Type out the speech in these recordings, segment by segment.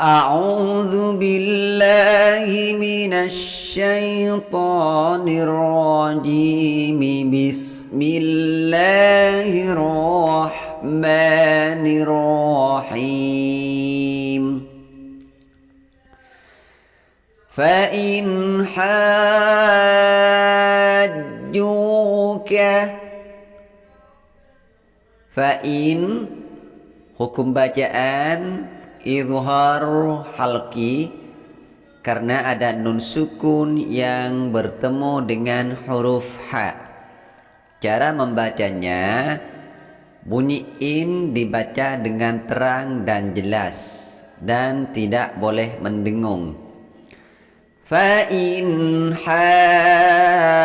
أعوذ بالله من الشيطان الرجيم. بسم الله الرحمن الرحيم. فإن حاجوك فإن hukum bacaan. Izhar halki karena ada nun sukun yang bertemu dengan huruf ha. Cara membacanya bunyi in dibaca dengan terang dan jelas dan tidak boleh mendengung. Fa in hajju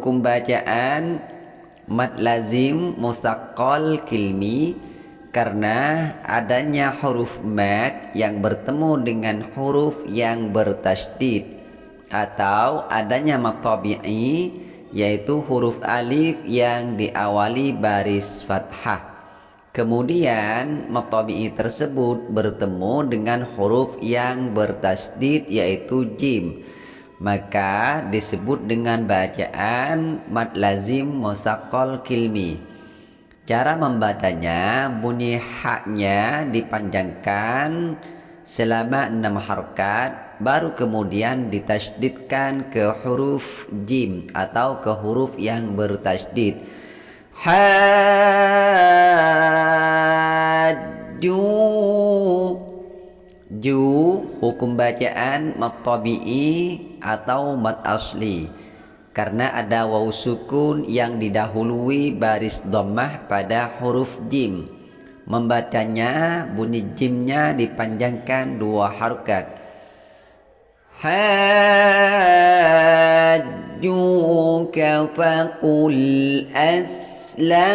hukum bacaan mad lazim mustaqal kilmi karena adanya huruf mad yang bertemu dengan huruf yang bertasydid atau adanya mad tabi'i yaitu huruf alif yang diawali baris fathah. Kemudian mad tabi'i tersebut bertemu dengan huruf yang bertasydid yaitu jim maka disebut dengan bacaan mad lazim musakol kilmi. Cara membacanya bunyi haknya dipanjangkan selama enam harkat baru kemudian ditasydidkan ke huruf jim atau ke huruf yang bertasydid haju ju hukum bacaan mat tabi'i atau mat asli. Karena ada waw sukun yang didahului baris dhammah pada huruf jim. Membacanya bunyi jimnya dipanjangkan dua harokat. Hajjuka faqul aslamtu.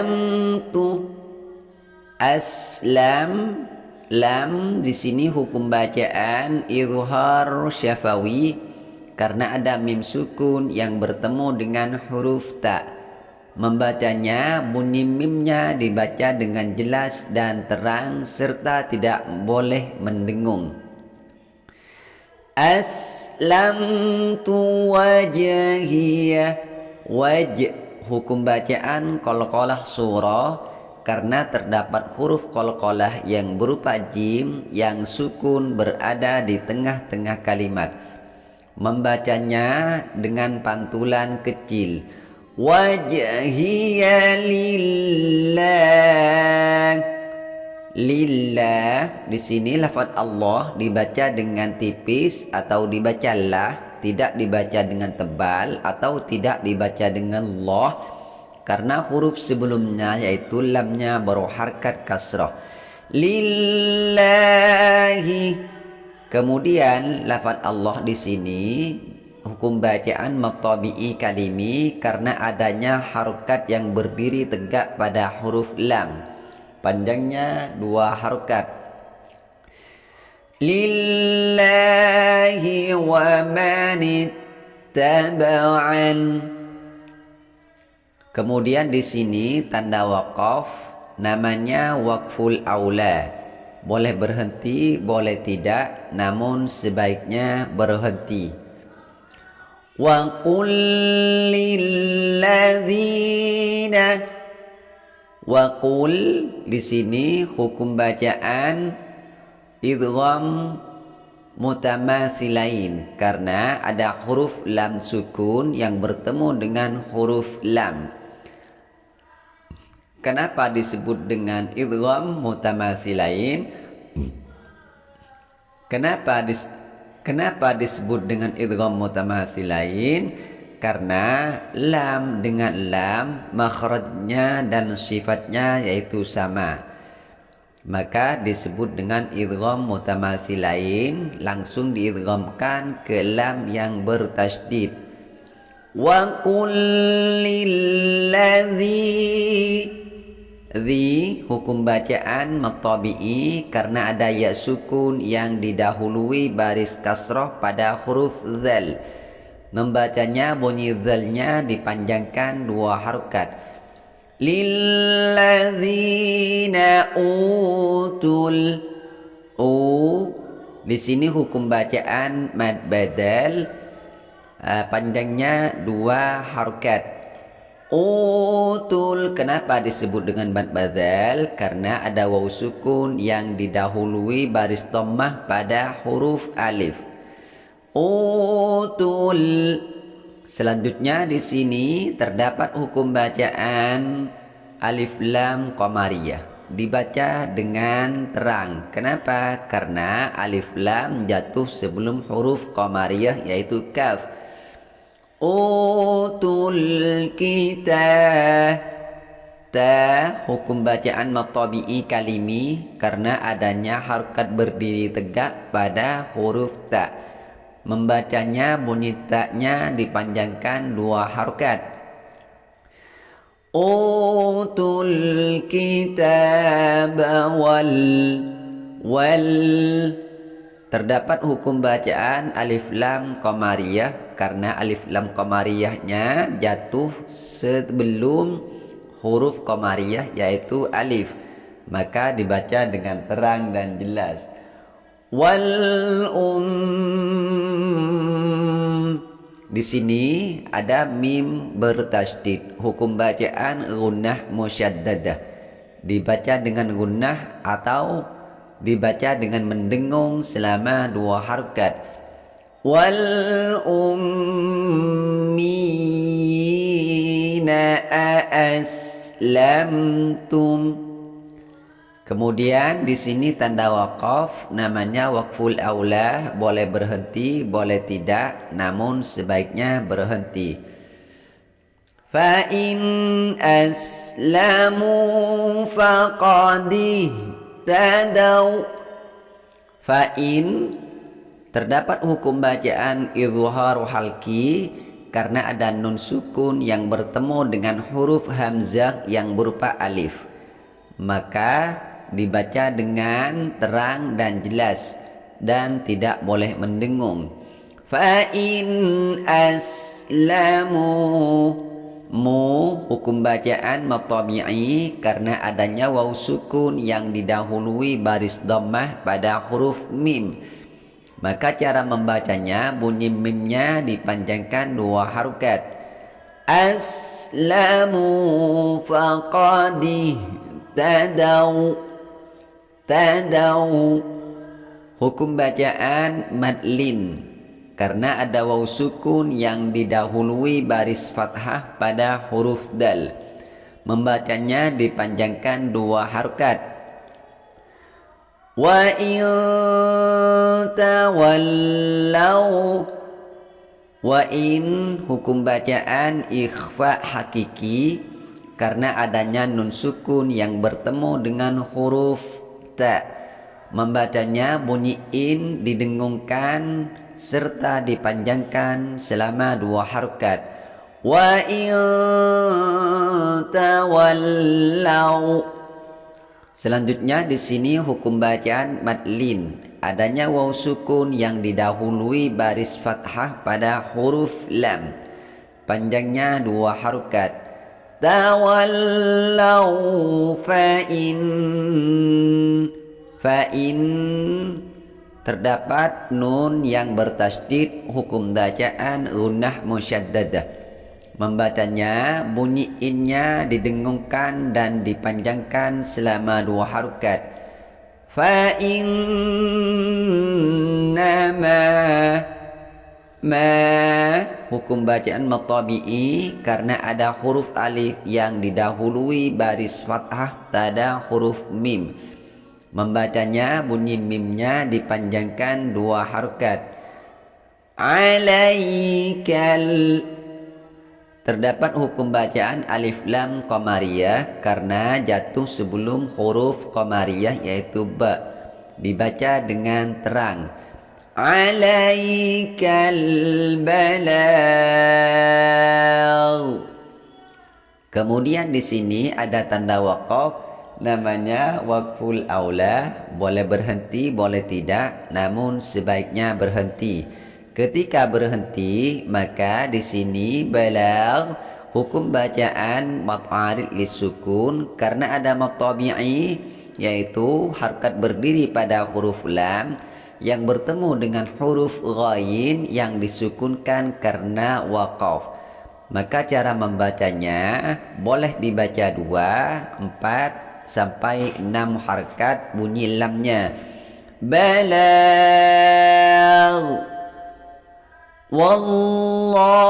Aslam lam di sini hukum bacaan izhar syafawi karena ada mim sukun yang bertemu dengan huruf ta. Membacanya bunyi mimnya dibaca dengan jelas dan terang serta tidak boleh mendengung. Aslamtu wajhiyah waj hukum bacaan qalqalah surah karena terdapat huruf kolkolah yang berupa jim yang sukun berada di tengah-tengah kalimat. Membacanya dengan pantulan kecil. Wajhiya lillah. Lillah di sini lafaz Allah dibaca dengan tipis atau dibaca lah, tidak dibaca dengan tebal atau tidak dibaca dengan Allah karena huruf sebelumnya yaitu lamnya baru harkat kasrah lillahi kemudian lafaz Allah di sini hukum bacaan matabi'i kalimi karena adanya harokat yang berdiri tegak pada huruf lam. Panjangnya dua harokat. Lillahi wa manittaba'an Kemudian di sini tanda wakaf namanya wakful aula. Boleh berhenti, boleh tidak, namun sebaiknya berhenti. Wa qul Wa qul di sini hukum bacaan idgham mutamatsilain karena ada huruf lam sukun yang bertemu dengan huruf lam. Kenapa disebut dengan idgham mutamatsilain? Kenapa dis Kenapa disebut dengan idgham mutamatsilain? Karena lam dengan lam makhrajnya dan sifatnya yaitu sama. Maka disebut dengan idgham mutamatsilain langsung diidghamkan ke lam yang bertasydid. Wa qul lilladzi Di hukum bacaan maktabi'i karena ada ya sukun yang didahului baris kasroh pada huruf zal. Membacanya bunyi zalnya dipanjangkan dua harokat. Lilladzina utul u di sini hukum bacaan mad badal uh, panjangnya dua harokat. Utul. Kenapa disebut dengan mad badal? Karena ada waw sukun yang didahului baris dhammah pada huruf alif. Utul. Selanjutnya di sini terdapat hukum bacaan alif lam qamariyah. Dibaca dengan terang. Kenapa? Karena alif lam jatuh sebelum huruf qamariyah yaitu kaf utul kita ta hukum bacaan matabi'i kalimi karena adanya harokat berdiri tegak pada huruf ta. Membacanya bunyi taknya dipanjangkan dua harokat. Utul kitab wal wal. Terdapat hukum bacaan alif lam qamariyah karena alif lam qamariyahnya jatuh sebelum huruf qamariyah yaitu alif. Maka dibaca dengan terang dan jelas. Wal um. Di sini ada mim bertasydid. Hukum bacaan gunnah musyaddadah. Dibaca dengan gunnah atau dibaca dengan mendengung selama dua harkat aslamtum Kemudian di sini tanda wakaf namanya wakful aula boleh berhenti boleh tidak namun sebaiknya berhenti. Fa in aslamu faqadi tadau Fa in terdapat hukum bacaan izhar halki karena ada nun sukun yang bertemu dengan huruf hamzah yang berupa alif. Maka dibaca dengan terang dan jelas dan tidak boleh mendengung. Fa in aslamu mu hukum bacaan matabi'i karena adanya waw sukun yang didahului baris dhammah pada huruf mim. Maka cara membacanya bunyi mimnya dipanjangkan dua harokat. Aslamu faqadi tadau tadau. Hukum bacaan madlin. Karena ada waw sukun yang didahului baris fathah pada huruf dal. Membacanya dipanjangkan dua harkat wa in tawallau wa in hukum bacaan ikhfa hakiki karena adanya nun sukun yang bertemu dengan huruf ta membacanya bunyi in didengungkan serta dipanjangkan selama dua harokat wa in selanjutnya di sini hukum bacaan madlin. Adanya waw sukun yang didahului baris fathah pada huruf lam. Panjangnya dua harokat. Tawallau fa'in fa'in terdapat nun yang bertasdid hukum bacaan gunnah musyaddadah membacanya bunyi innya didengungkan dan dipanjangkan selama dua harokat. Fa'in nama ma hukum bacaan matabi'i karena ada huruf alif yang didahului baris fathah pada huruf mim. Membacanya bunyi mimnya dipanjangkan dua harokat. Alaikal terdapat hukum bacaan alif lam qamariyah karena jatuh sebelum huruf qamariyah yaitu ba. Dibaca dengan terang. Alaikal Kemudian di sini ada tanda wakaf namanya wakful aula. Boleh berhenti boleh tidak namun sebaiknya berhenti Ketika berhenti, maka di sini balagh hukum bacaan mat'arid lisukun karena ada matabi'i yaitu harkat berdiri pada huruf lam yang bertemu dengan huruf ghain yang disukunkan karena waqaf. Maka cara membacanya boleh dibaca dua, empat, sampai enam harkat bunyi lamnya. Balagh Wallahu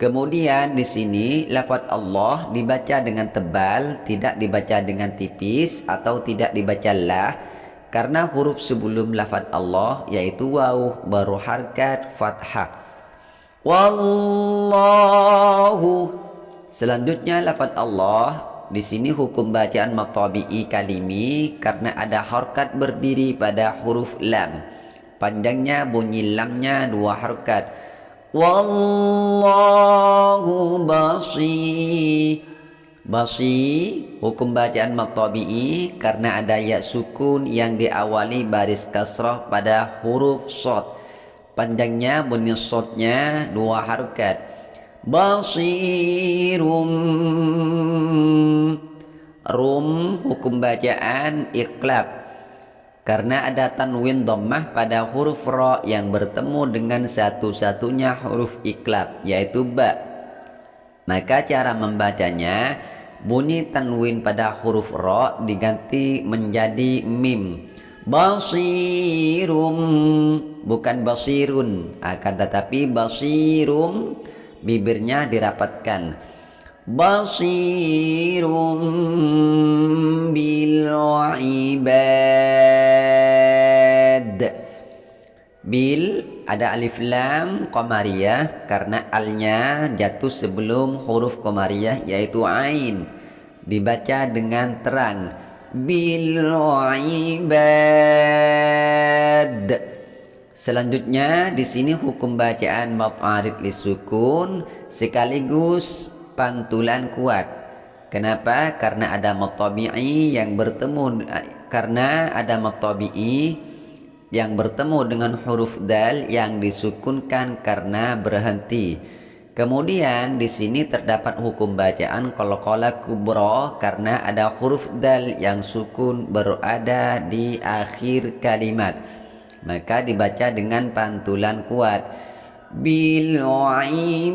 Kemudian di sini lafaz Allah dibaca dengan tebal, tidak dibaca dengan tipis atau tidak dibaca lah karena huruf sebelum lafaz Allah yaitu waw baru harkat fathah. Wallahu Selanjutnya lafaz Allah di sini hukum bacaan matabi'i kalimi karena ada harkat berdiri pada huruf lam. Panjangnya bunyi lamnya dua harkat. Wallahu basi. Basi hukum bacaan matabi'i karena ada ya sukun yang diawali baris kasrah pada huruf shad. Panjangnya bunyi shadnya dua harkat. Basirum Rum hukum bacaan iklab karena ada tanwin dhammah pada huruf ra yang bertemu dengan satu-satunya huruf iklab yaitu ba. Maka cara membacanya bunyi tanwin pada huruf ra diganti menjadi mim. Basirum bukan basirun akan tetapi basirum bibirnya dirapatkan. Basirum bil ibad bil ada alif lam qamariyah karena alnya jatuh sebelum huruf qamariyah yaitu ain. Dibaca dengan terang. Bil ibad selanjutnya di sini hukum bacaan maqarid lisukun sekaligus pantulan kuat Kenapa? Karena ada matabi'i yang bertemu karena ada matabi'i yang bertemu dengan huruf dal yang disukunkan karena berhenti. Kemudian di sini terdapat hukum bacaan qalqalah kubra karena ada huruf dal yang sukun berada di akhir kalimat. Maka dibaca dengan pantulan kuat. Ibad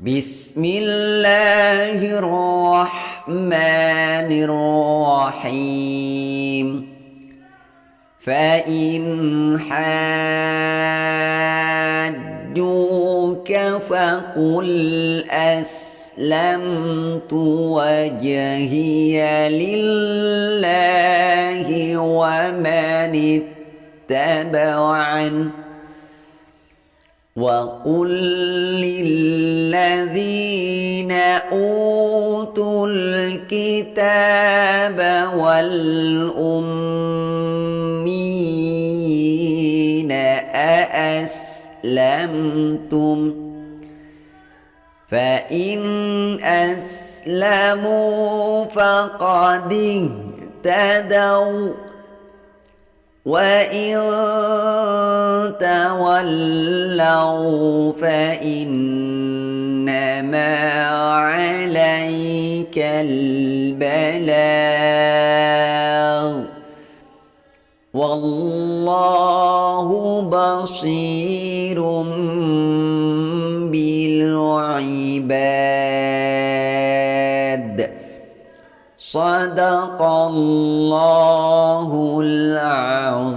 بسم الله الرحمن الرحيم. فإن حاجوك فقل أسلمت وجهي لله ومن اتبعني وقل للذين أوتوا الكتاب والأمين أأسلمتم فإن أسلموا فقد اهتدوا وإن تولوا فإنما عليك البلاغ والله بصير بالعباد صدق الله العظيم